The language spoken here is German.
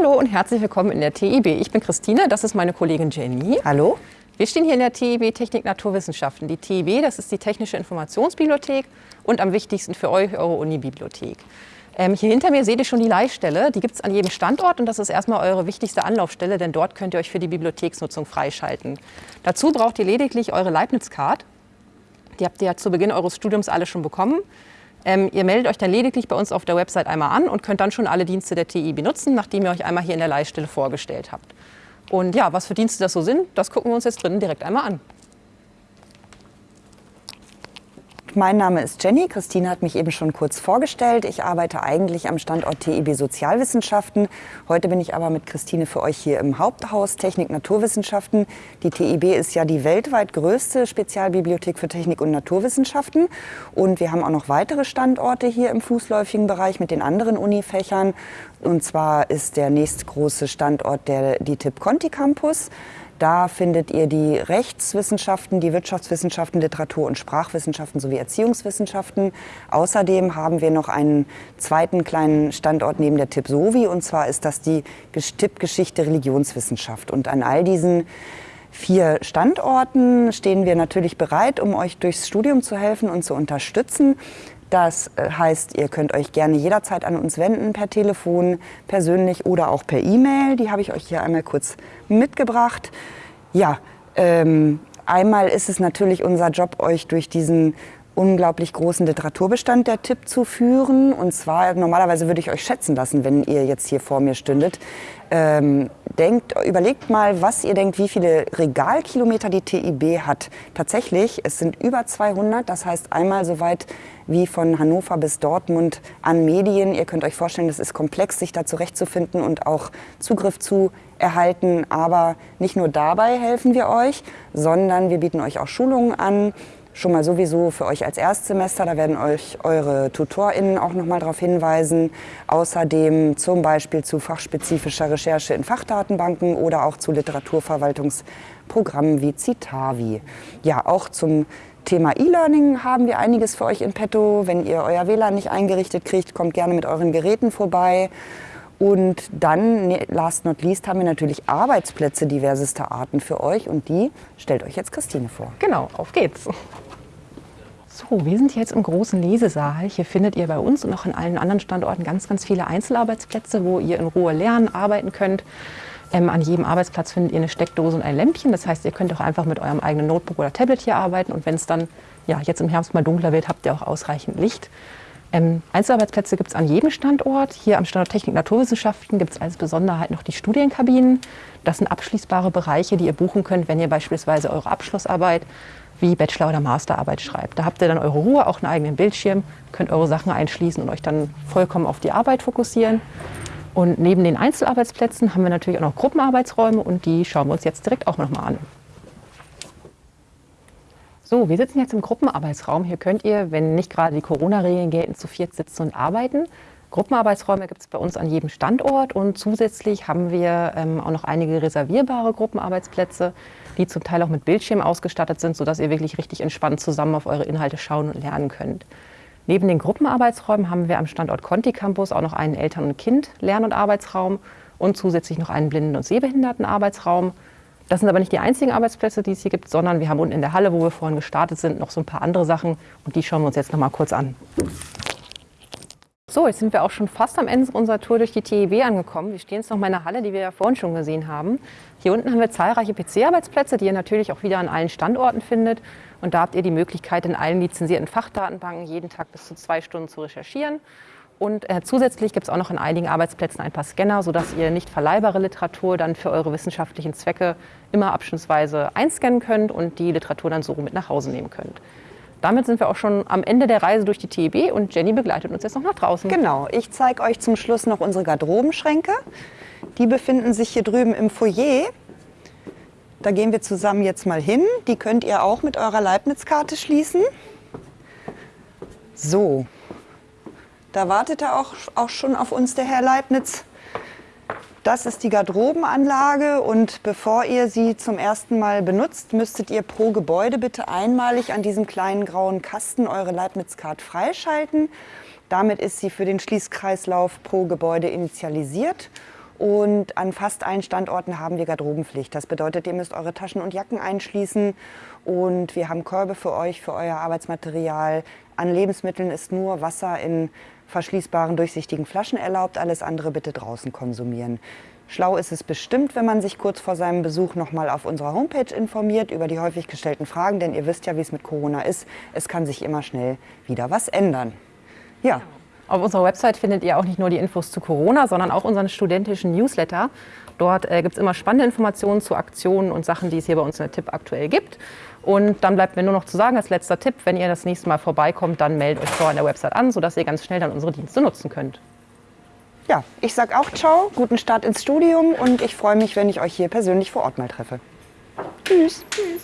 Hallo und herzlich willkommen in der TIB. Ich bin Christine, das ist meine Kollegin Jenny. Hallo. Wir stehen hier in der TIB Technik Naturwissenschaften. Die TIB, das ist die Technische Informationsbibliothek und am wichtigsten für euch eure Uni-Bibliothek. Ähm, hier hinter mir seht ihr schon die Leihstelle. Die gibt es an jedem Standort und das ist erstmal eure wichtigste Anlaufstelle, denn dort könnt ihr euch für die Bibliotheksnutzung freischalten. Dazu braucht ihr lediglich eure Leibniz-Card. Die habt ihr ja zu Beginn eures Studiums alle schon bekommen. Ähm, ihr meldet euch dann lediglich bei uns auf der Website einmal an und könnt dann schon alle Dienste der TI benutzen, nachdem ihr euch einmal hier in der Leihstelle vorgestellt habt. Und ja, was für Dienste das so sind, das gucken wir uns jetzt drinnen direkt einmal an. Mein Name ist Jenny. Christine hat mich eben schon kurz vorgestellt. Ich arbeite eigentlich am Standort TIB Sozialwissenschaften. Heute bin ich aber mit Christine für euch hier im Haupthaus Technik Naturwissenschaften. Die TIB ist ja die weltweit größte Spezialbibliothek für Technik und Naturwissenschaften. Und wir haben auch noch weitere Standorte hier im fußläufigen Bereich mit den anderen Unifächern. Und zwar ist der nächstgroße Standort der DITIB Conti Campus. Da findet ihr die Rechtswissenschaften, die Wirtschaftswissenschaften, Literatur- und Sprachwissenschaften sowie Erziehungswissenschaften. Außerdem haben wir noch einen zweiten kleinen Standort neben der TIP Sovi und zwar ist das die TIP Geschichte Religionswissenschaft. Und an all diesen vier Standorten stehen wir natürlich bereit, um euch durchs Studium zu helfen und zu unterstützen. Das äh, heißt, ihr könnt euch gerne jederzeit an uns wenden, per Telefon, persönlich oder auch per E-Mail. Die habe ich euch hier einmal kurz mitgebracht. Ja, ähm, einmal ist es natürlich unser Job, euch durch diesen unglaublich großen Literaturbestand der Tipp zu führen. Und zwar, normalerweise würde ich euch schätzen lassen, wenn ihr jetzt hier vor mir stündet. Ähm, denkt, überlegt mal, was ihr denkt, wie viele Regalkilometer die TIB hat. Tatsächlich, es sind über 200, das heißt einmal so weit wie von Hannover bis Dortmund an Medien. Ihr könnt euch vorstellen, das ist komplex, sich da zurechtzufinden und auch Zugriff zu erhalten. Aber nicht nur dabei helfen wir euch, sondern wir bieten euch auch Schulungen an, schon mal sowieso für euch als Erstsemester. Da werden euch eure TutorInnen auch noch mal darauf hinweisen. Außerdem zum Beispiel zu fachspezifischer Recherche in Fachdatenbanken oder auch zu Literaturverwaltungsprogrammen wie Citavi. Ja, auch zum Thema E-Learning haben wir einiges für euch in petto. Wenn ihr euer WLAN nicht eingerichtet kriegt, kommt gerne mit euren Geräten vorbei. Und dann, ne, last not least, haben wir natürlich Arbeitsplätze diversester Arten für euch und die stellt euch jetzt Christine vor. Genau, auf geht's. So, wir sind jetzt im großen Lesesaal. Hier findet ihr bei uns und auch an allen anderen Standorten ganz, ganz viele Einzelarbeitsplätze, wo ihr in Ruhe lernen, arbeiten könnt. Ähm, an jedem Arbeitsplatz findet ihr eine Steckdose und ein Lämpchen. Das heißt, ihr könnt auch einfach mit eurem eigenen Notebook oder Tablet hier arbeiten. Und wenn es dann ja, jetzt im Herbst mal dunkler wird, habt ihr auch ausreichend Licht. Ähm, Einzelarbeitsplätze gibt es an jedem Standort. Hier am Standort Technik Naturwissenschaften gibt es als Besonderheit noch die Studienkabinen. Das sind abschließbare Bereiche, die ihr buchen könnt, wenn ihr beispielsweise eure Abschlussarbeit wie Bachelor- oder Masterarbeit schreibt. Da habt ihr dann eure Ruhe, auch einen eigenen Bildschirm, könnt eure Sachen einschließen und euch dann vollkommen auf die Arbeit fokussieren. Und neben den Einzelarbeitsplätzen haben wir natürlich auch noch Gruppenarbeitsräume und die schauen wir uns jetzt direkt auch nochmal an. So, wir sitzen jetzt im Gruppenarbeitsraum. Hier könnt ihr, wenn nicht gerade die Corona-Regeln gelten, zu viert sitzen und arbeiten. Gruppenarbeitsräume gibt es bei uns an jedem Standort und zusätzlich haben wir ähm, auch noch einige reservierbare Gruppenarbeitsplätze, die zum Teil auch mit Bildschirm ausgestattet sind, sodass ihr wirklich richtig entspannt zusammen auf eure Inhalte schauen und lernen könnt. Neben den Gruppenarbeitsräumen haben wir am Standort Conti Campus auch noch einen Eltern- und Kind-Lern- und Arbeitsraum und zusätzlich noch einen Blinden- und Sehbehinderten-Arbeitsraum. Das sind aber nicht die einzigen Arbeitsplätze, die es hier gibt, sondern wir haben unten in der Halle, wo wir vorhin gestartet sind, noch so ein paar andere Sachen und die schauen wir uns jetzt noch mal kurz an. So, jetzt sind wir auch schon fast am Ende unserer Tour durch die TIB angekommen. Wir stehen jetzt noch in meiner Halle, die wir ja vorhin schon gesehen haben. Hier unten haben wir zahlreiche PC-Arbeitsplätze, die ihr natürlich auch wieder an allen Standorten findet. Und da habt ihr die Möglichkeit, in allen lizenzierten Fachdatenbanken jeden Tag bis zu zwei Stunden zu recherchieren. Und äh, zusätzlich gibt es auch noch in einigen Arbeitsplätzen ein paar Scanner, sodass ihr nicht verleihbare Literatur dann für eure wissenschaftlichen Zwecke immer abschnittsweise einscannen könnt und die Literatur dann so mit nach Hause nehmen könnt. Damit sind wir auch schon am Ende der Reise durch die TEB und Jenny begleitet uns jetzt noch nach draußen. Genau, ich zeige euch zum Schluss noch unsere Garderobenschränke. Die befinden sich hier drüben im Foyer. Da gehen wir zusammen jetzt mal hin. Die könnt ihr auch mit eurer Leibniz-Karte schließen. So, da wartet er auch, auch schon auf uns, der Herr Leibniz. Das ist die Garderobenanlage und bevor ihr sie zum ersten Mal benutzt, müsstet ihr pro Gebäude bitte einmalig an diesem kleinen grauen Kasten eure Leibniz-Card freischalten. Damit ist sie für den Schließkreislauf pro Gebäude initialisiert Und an fast allen Standorten haben wir Garderobenpflicht. Das bedeutet, ihr müsst eure Taschen und Jacken einschließen. Und wir haben Körbe für euch, für euer Arbeitsmaterial. An Lebensmitteln ist nur Wasser in verschließbaren, durchsichtigen Flaschen erlaubt. Alles andere bitte draußen konsumieren. Schlau ist es bestimmt, wenn man sich kurz vor seinem Besuch noch mal auf unserer Homepage informiert über die häufig gestellten Fragen, denn ihr wisst ja, wie es mit Corona ist. Es kann sich immer schnell wieder was ändern. Ja. Auf unserer Website findet ihr auch nicht nur die Infos zu Corona, sondern auch unseren studentischen Newsletter. Dort äh, gibt es immer spannende Informationen zu Aktionen und Sachen, die es hier bei uns in der Tipp aktuell gibt. Und dann bleibt mir nur noch zu sagen, als letzter Tipp, wenn ihr das nächste Mal vorbeikommt, dann meldet euch vorher an der Website an, sodass ihr ganz schnell dann unsere Dienste nutzen könnt. Ja, ich sage auch ciao, guten Start ins Studium und ich freue mich, wenn ich euch hier persönlich vor Ort mal treffe. Tschüss. Tschüss.